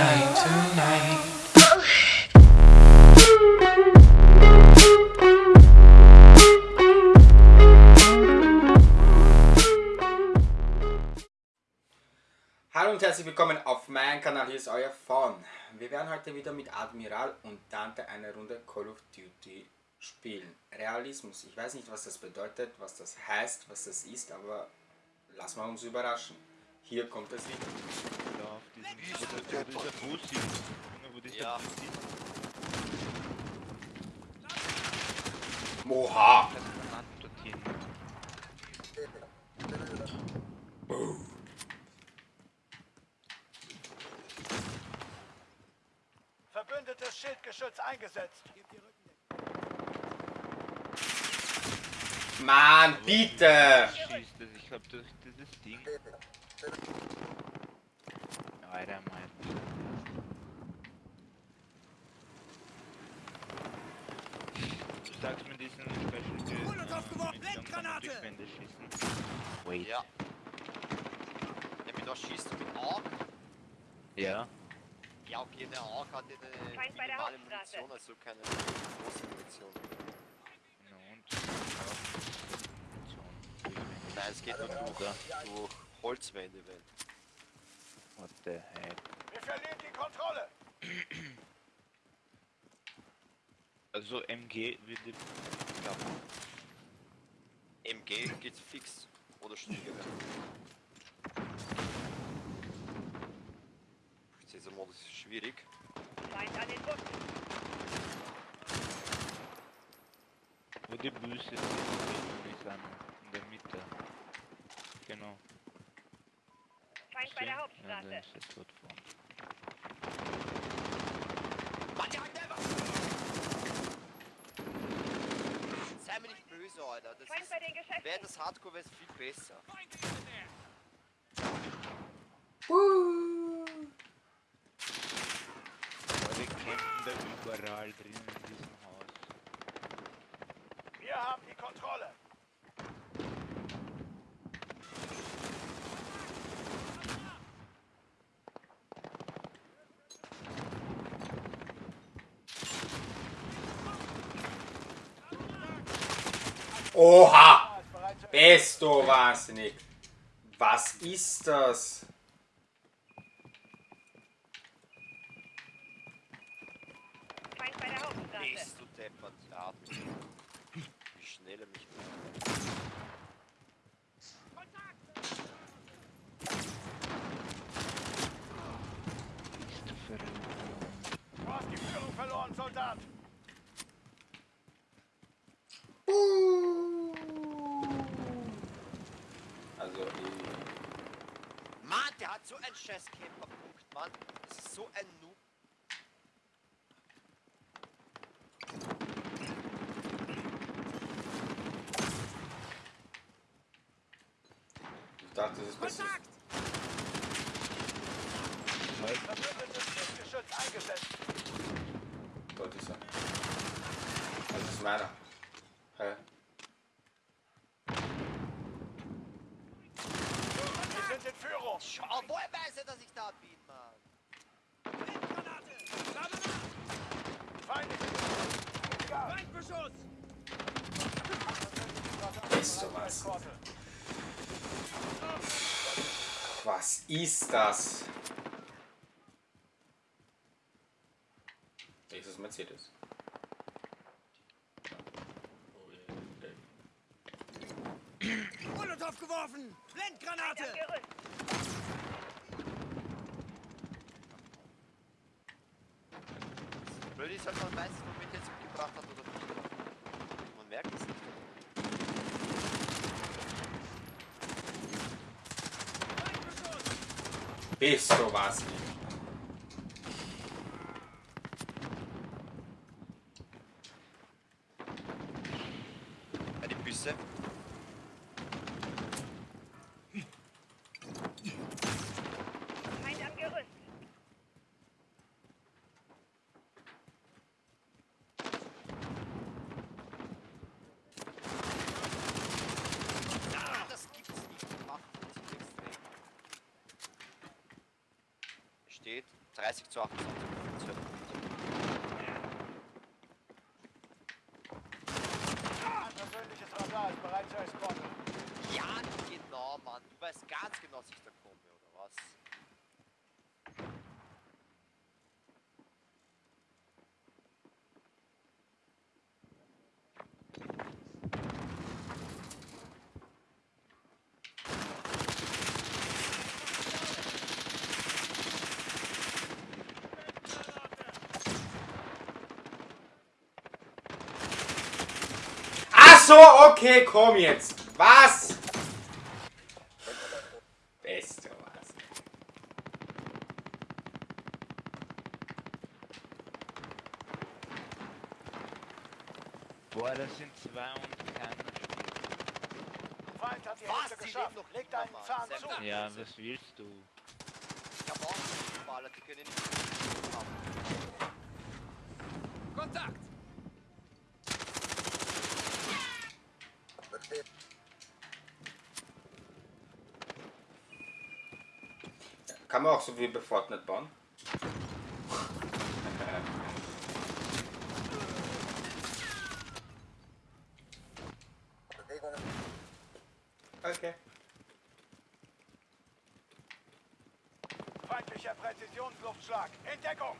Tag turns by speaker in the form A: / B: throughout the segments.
A: tonight, tonight.
B: Hallo und herzlich willkommen auf meinem Kanal, hier ist euer Fawn. Wir werden heute wieder mit Admiral und Dante eine Runde Call of Duty spielen. Realismus, ich weiß nicht was das bedeutet, was das heißt, was das ist, aber lassen wir uns überraschen. Hier kommt es wieder.
C: Ja.
B: Moha!
C: Verbündetes Schildgeschütz eingesetzt.
B: Mann, bitte!
D: Schießt das, ich glaub durch dieses Ding. Alter, mein. Du sagst mir diesen Special
C: Molotov geworfen,
D: Durch Wände schießen. Wait.
C: Ja. Ja, mit was schießt du? Mit AUG?
D: Ja.
C: Ja, okay, der AUG hat eine
E: der
C: minimale. Munition, also keine große Munition.
D: Na und? Ja.
C: Nein, es geht nur durch, durch Holzwände, weil.
D: What the heck?
C: Wir verlieren die Kontrolle!
D: Also MG würde klappen.
C: MG geht fix. Oder Sturmgewehr. Dieser Modus ist schwierig.
E: Feind an den Bussen.
D: Wo die Büste ist, ist an, in der Mitte. Genau.
E: Feind bei der
D: Ja,
E: Hauptstraße.
D: ist es dort vorne.
C: Böse, Alter. Das
E: Feind
C: ist,
E: bei den Geschäften.
C: wäre das Hardcore wäre es viel besser.
D: Aber wir kämpfen da überall drin in diesem Haus.
C: Wir haben die Kontrolle.
B: Oha! Bist du wahnsinnig! Was ist das?
C: Bist du deppert, ja. Wie schnell er mich
D: Bist du verrückt?
C: Du hast die Führung verloren, Soldat!
B: Also, ich-
C: Mann, der hat so einen scheiß Camper-Punkt, Mann. Das ist so ein Noob.
B: ich dachte, das ist besser.
C: Verbündetes Schildgeschütz eingesetzt.
B: Dort ist er. Das ist meiner. Hä?
C: Wir sind Führung. Schau, woher weiß er, dass ich da bin, Mann? Feindliche Feindbeschuss!
B: Bist du was? Was ist das? Ist es Mercedes?
C: Molotov geworfen! Blendgranate!
E: Am Gerüst.
C: Blöd ist halt, man weiß nicht, womit er jetzt umgebracht hat oder nicht. Man merkt es nicht.
B: Bist du was?
C: Ja, die Büsse.
E: Feind am Gerüst.
C: Ah, das gibt's nicht. Die Waffen sind extrem. Steht 30 zu 28 zu 12 Punkte.
A: Ein persönliches Radar ist bereit zur Eskorte.
C: Ja, genau, Mann. Du weißt ganz genau, dass ich da komme, oder was?
B: Ach so, okay, komm jetzt. Was? Beste was.
D: Boah, das sind zwei und keiner spielt.
A: Feind hat die
C: Was?
A: Hälfte geschafft.
C: leben noch
A: Leg
C: immer,
A: deinen
C: Mann.
A: Zahn zu.
D: Ja, was willst du?
C: Ich hab auch einen Fußballer, die können nicht haben. Kontakt!
B: Kann man auch so wie bei Fortnite bauen? Okay.
A: Feindlicher Präzisionsluftschlag. In Deckung.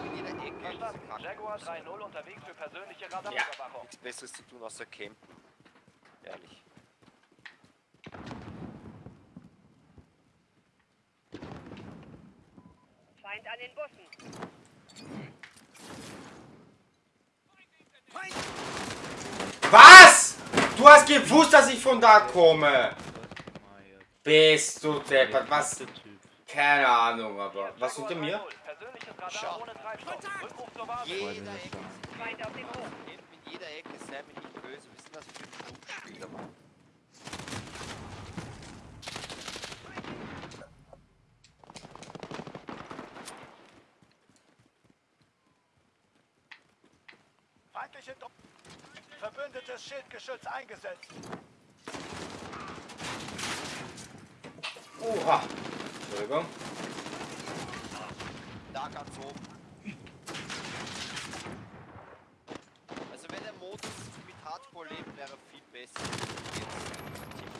C: In jeder Ecke.
F: Verstanden.
C: Diese Kacke.
F: Jaguar 3-0 unterwegs für persönliche Radarüberwachung.
C: Nichts Besseres zu tun außer campen. Ehrlich.
E: Feind an den Bussen.
B: Was? Du hast gewusst, dass ich von da komme. Bist du deppert. Was?
D: Der Typ.
B: Keine Ahnung, aber. Was hinter mir?
F: 3-0. Persönliches Radar
C: Schau.
F: ohne Treibstoff. Rückruf zur Basis.
D: Boah,
C: Jeder Ecke.
E: Feind auf dem Hof.
C: Campen in jeder Ecke, sei mir nicht böse. Wir sind das für ein Flugspieler, Mann.
A: Feindliche Dro Verbündetes Schildgeschütz eingesetzt.
B: Oha. Entschuldigung.
C: Oben. Also wenn der Modus mit Hardcore lebt, wäre viel besser.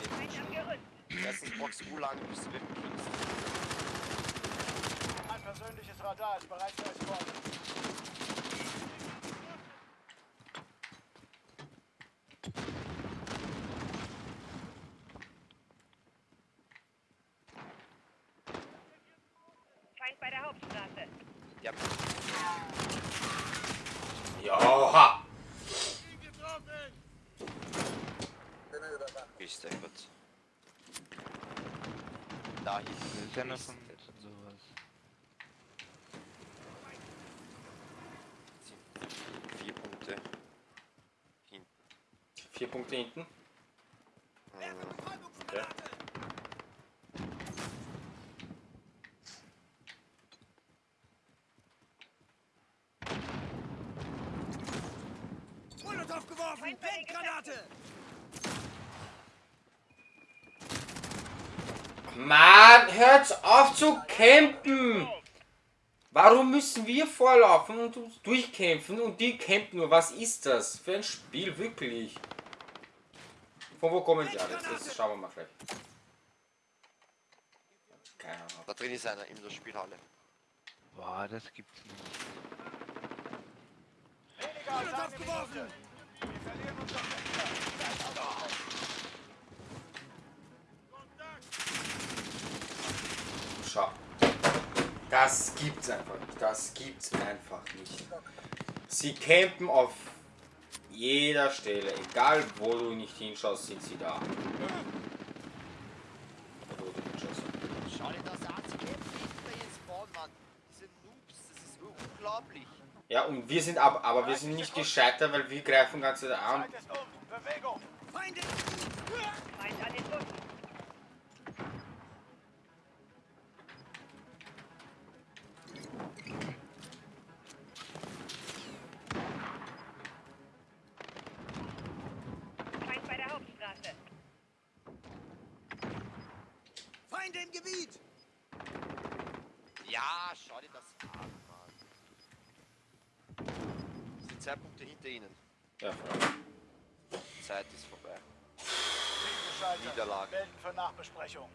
C: Jetzt Team. Erstens brauchst du lange, bis du mit dem kriegst.
A: Ein persönliches Radar ist bereit zur Eskorte.
E: Der Hauptstraße.
C: Ja,
B: Joha.
C: ist der gut. Da
D: Das
C: hinten.
D: ist von
C: der-
D: sowas.
C: Vier Punkte. Hinten.
B: Vier Punkte hinten.
C: Ähm,
B: Okay.
E: Feind bei den Granate.
B: Mann, hört auf zu campen! Warum müssen wir vorlaufen und uns durchkämpfen und die campen nur? Was ist das für ein Spiel, wirklich? Von wo kommen die alle? Das schauen wir mal gleich. Keine Ahnung.
C: Da drin ist einer in der Spielhalle.
D: Boah, das gibt's nicht.
A: Weniger als eine Minute. Wir verlieren unser Fenster.
B: Schau. Das gibt's einfach nicht. Das gibt's einfach nicht. Sie campen auf jeder Stelle. Egal wo du nicht hinschaust, sind sie da. Ja, und wir sind aber, aber wir sind nicht gescheiter, weil wir greifen Zeit an.
A: Bewegung.
E: Feind Im Gebiet!
C: Ja, schau dir das an, Mann. Es sind zwei Punkte hinter ihnen.
B: Ja.
C: Die Zeit ist vorbei. Niederlage.
A: Melden für Nachbesprechung.